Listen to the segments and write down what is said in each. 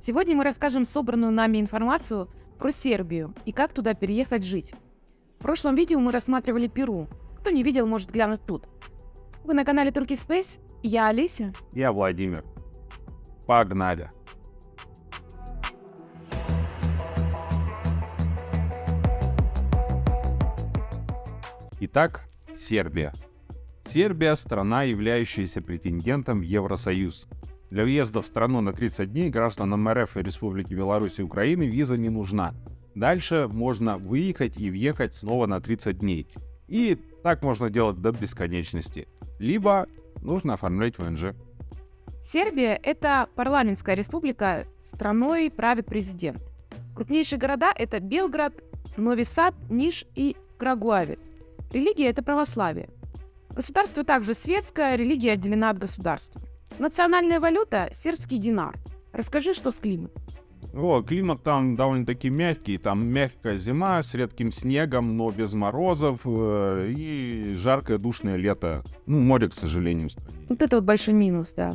Сегодня мы расскажем собранную нами информацию про Сербию и как туда переехать жить. В прошлом видео мы рассматривали Перу. Кто не видел, может глянуть тут. Вы на канале Turkey Space, я Олеся. Я Владимир. Погнали. Итак, Сербия. Сербия – страна, являющаяся претендентом в Евросоюз. Для въезда в страну на 30 дней гражданам РФ и Республики Беларусь и Украины виза не нужна. Дальше можно выехать и въехать снова на 30 дней. И так можно делать до бесконечности. Либо нужно оформлять ВНЖ. Сербия – это парламентская республика, страной правит президент. Крупнейшие города – это Белград, Нови Сад, Ниш и Крагуавец. Религия – это православие. Государство также светское, религия отделена от государства. Национальная валюта – сербский динар. Расскажи, что с климатом. О, климат там довольно-таки мягкий. Там мягкая зима с редким снегом, но без морозов. Э, и жаркое душное лето. Ну, море, к сожалению. Вот это вот большой минус, да.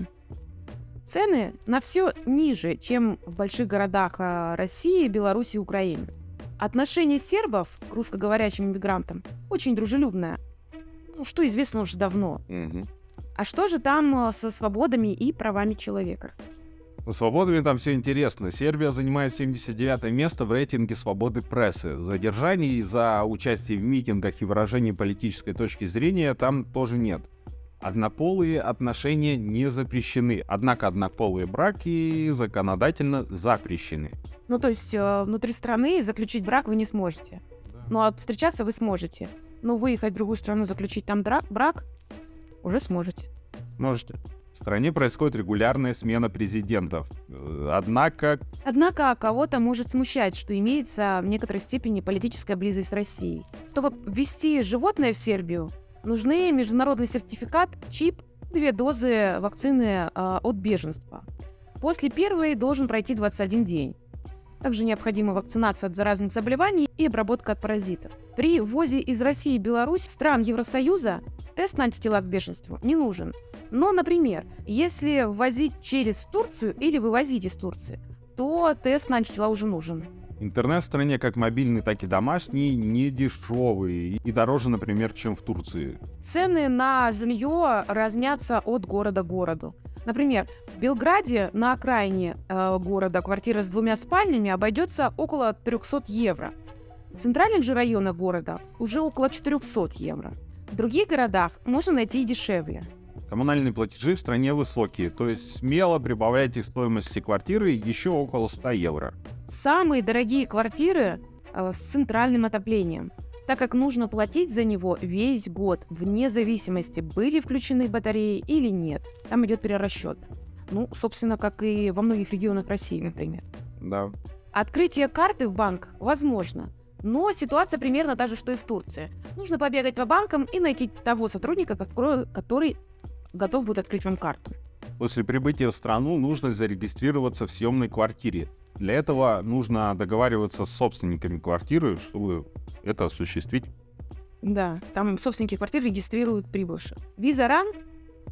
Цены на все ниже, чем в больших городах э, России, Беларуси и Украины. Отношение сербов к русскоговорящим иммигрантам очень дружелюбное. Ну, что известно уже давно. Мгм. А что же там э, со свободами и правами человека? Со свободами там все интересно. Сербия занимает 79 место в рейтинге свободы прессы. Задержаний за участие в митингах и выражение политической точки зрения там тоже нет. Однополые отношения не запрещены, однако однополые браки законодательно запрещены. Ну, то есть э, внутри страны заключить брак вы не сможете. Ну, а встречаться вы сможете. Но выехать в другую страну, заключить там брак уже сможете. Можете. В стране происходит регулярная смена президентов. Однако Однако кого-то может смущать, что имеется в некоторой степени политическая близость с Россией. Чтобы ввести животное в Сербию, нужны международный сертификат, чип, две дозы вакцины э, от беженства. После первой должен пройти 21 день. Также необходима вакцинация от заразных заболеваний и обработка от паразитов. При ввозе из России и Беларусь стран Евросоюза тест на антитела к бешенству не нужен. Но, например, если ввозить через Турцию или вывозить из Турции, то тест на антитела уже нужен. Интернет в стране как мобильный, так и домашний не дешевый и дороже, например, чем в Турции. Цены на жилье разнятся от города к городу. Например, в Белграде на окраине э, города квартира с двумя спальнями обойдется около 300 евро. В центральных же районах города уже около 400 евро. В других городах можно найти и дешевле. Коммунальные платежи в стране высокие, то есть смело прибавляйте к стоимости квартиры еще около 100 евро. Самые дорогие квартиры э, с центральным отоплением, так как нужно платить за него весь год, вне зависимости, были включены батареи или нет. Там идет перерасчет. Ну, собственно, как и во многих регионах России, например. Да. Открытие карты в банках возможно, но ситуация примерно та же, что и в Турции. Нужно побегать по банкам и найти того сотрудника, который- который готов будет открыть вам карту. После прибытия в страну нужно зарегистрироваться в съемной квартире. Для этого нужно договариваться с собственниками квартиры, чтобы это осуществить. Да, там собственники квартир регистрируют прибывших. Виза РАН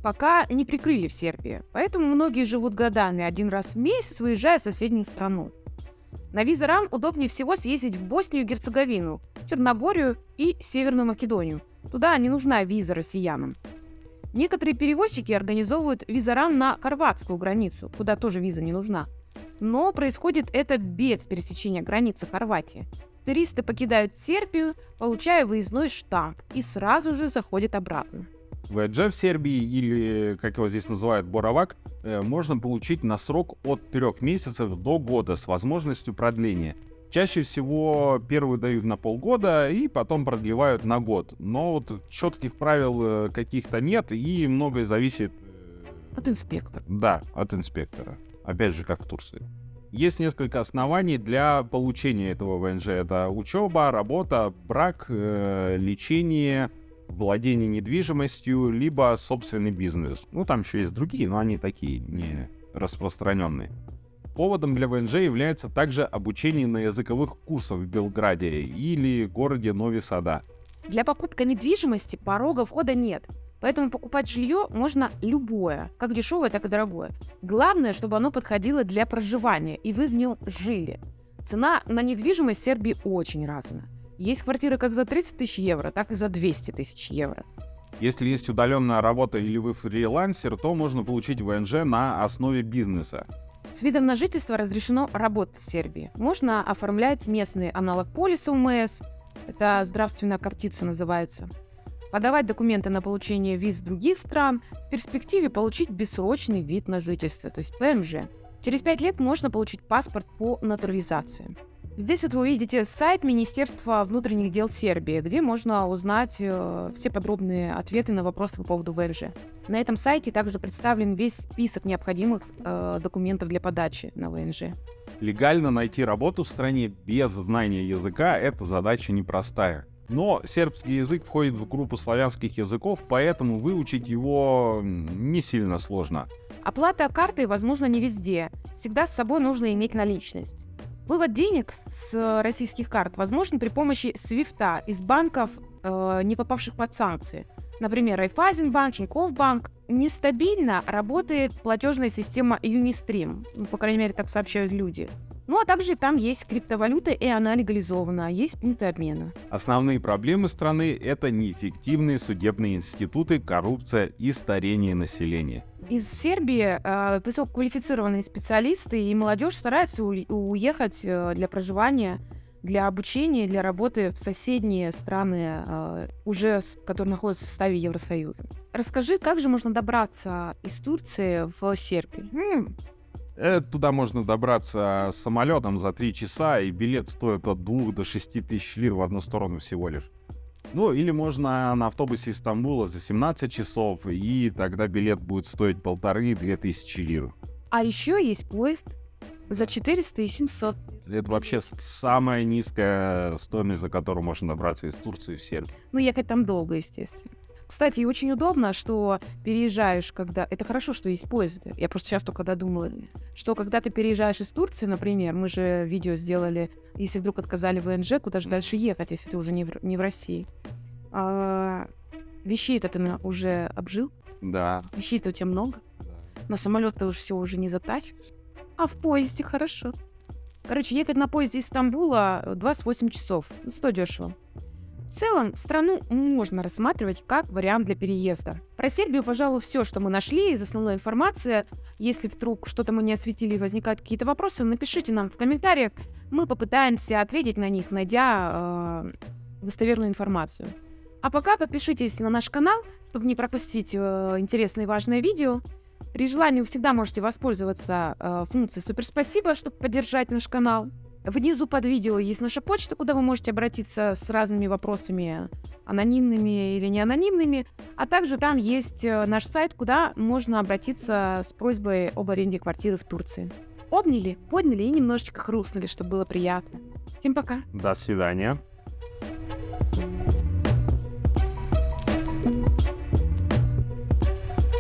пока не прикрыли в Сербии, поэтому многие живут годами, один раз в месяц выезжая в соседнюю страну. На виза РАН удобнее всего съездить в Боснию и Герцеговину, Черногорию и Северную Македонию. Туда не нужна виза россиянам. Некоторые перевозчики организовывают визаран на хорватскую границу, куда тоже виза не нужна. Но происходит это без пересечения границы Хорватии. Туристы покидают Сербию, получая выездной штамп, и сразу же заходят обратно. ВДЖ в Сербии, или, как его здесь называют, Боровак, э, можно получить на срок от трех месяцев до года с возможностью продления. Чаще всего первую дают на полгода и потом продлевают на год. Но вот четких правил э, каких-то нет и многое зависит э, От инспектора. Да, от инспектора. Опять же, как в Турции. Есть несколько оснований для получения этого ВНЖ. Это учеба, работа, брак, э, лечение, владение недвижимостью, либо собственный бизнес. Ну, там еще есть другие, но они такие, не распространенные. Поводом для ВНЖ является также обучение на языковых курсах в Белграде или городе Нови Сада. Для покупки недвижимости порога входа нет. Поэтому покупать жилье можно любое, как дешевое, так и дорогое. Главное, чтобы оно подходило для проживания, и вы в нем жили. Цена на недвижимость в Сербии очень разная. Есть квартиры как за 30 тысяч евро, так и за 200 тысяч евро. Если есть удаленная работа или вы фрилансер, то можно получить ВНЖ на основе бизнеса. С видом на жительство разрешено работать в Сербии. Можно оформлять местный аналог полиса УМС, это здравственная картица называется, подавать документы на получение виз других стран, в перспективе получить бессрочный вид на жительство, то есть ПМЖ. Через пять лет можно получить паспорт по натурализации. Здесь вот вы увидите сайт Министерства внутренних дел Сербии, где можно узнать э, все подробные ответы на вопросы по поводу ВНЖ. На этом сайте также представлен весь список необходимых э, документов для подачи на ВНЖ. Легально найти работу в стране без знания языка – это задача непростая. Но сербский язык входит в группу славянских языков, поэтому выучить его не сильно сложно. Оплата картой возможно не везде. Всегда с собой нужно иметь наличность. Вывод денег с российских карт возможен при помощи свифта из банков, э, не попавших под санкции. Например, Райфайзенбанк, Тинькофф банк. Нестабильно работает платежная система Unistream. Ну, по крайней мере, так сообщают люди. Ну а также там есть криптовалюта, и она легализована, а есть пункты обмена. Основные проблемы страны — это неэффективные судебные институты, коррупция и старение населения. Из Сербии э, высококвалифицированные специалисты и молодежь стараются у- уехать э, для проживания, для обучения, для работы в соседние страны, э, уже с, которые находятся в составе Евросоюза. Расскажи, как же можно добраться из Турции в Сербию? Э, Туда можно добраться самолетом за 3 часа, и билет стоит от 2 до 6 тысяч лир в одну сторону всего лишь. Ну, или можно на автобусе из Стамбула за 17 часов, и тогда билет будет стоить полторы-две тысячи лир. А еще есть поезд за 400 и 700. Это вообще самая низкая стоимость, за которую можно добраться из Турции в Сербию. Ну, ехать там долго, естественно. Кстати, очень удобно, что переезжаешь, когда... Это хорошо, что есть поезды. Я просто сейчас только додумалась. Что когда ты переезжаешь из Турции, например, мы же видео сделали, если вдруг отказали в ВНЖ, куда же дальше ехать, если ты уже не в, не в России. А, вещей-то ты на- уже обжил, Да. вещей-то у тебя много. На самолет ты уже все уже не затащишь. А в поезде хорошо. Короче, ехать на поезде из Стамбула э, 28 часов. Ну, Сто дешево. В целом, страну можно рассматривать как вариант для переезда. Про Сербию, пожалуй, все, что мы нашли из основной информации. Если вдруг что-то мы не осветили и возникают какие-то вопросы, напишите нам в комментариях. Мы попытаемся ответить на них, найдя э, достоверную информацию. А пока подпишитесь на наш канал, чтобы не пропустить э, интересное и важное видео. При желании вы всегда можете воспользоваться э, функцией «Супер спасибо», чтобы поддержать наш канал. Внизу под видео есть наша почта, куда вы можете обратиться с разными вопросами, анонимными или неанонимными. А также там есть э, наш сайт, куда можно обратиться с просьбой об аренде квартиры в Турции. Обняли, подняли и немножечко хрустнули, чтобы было приятно. Всем пока! До свидания.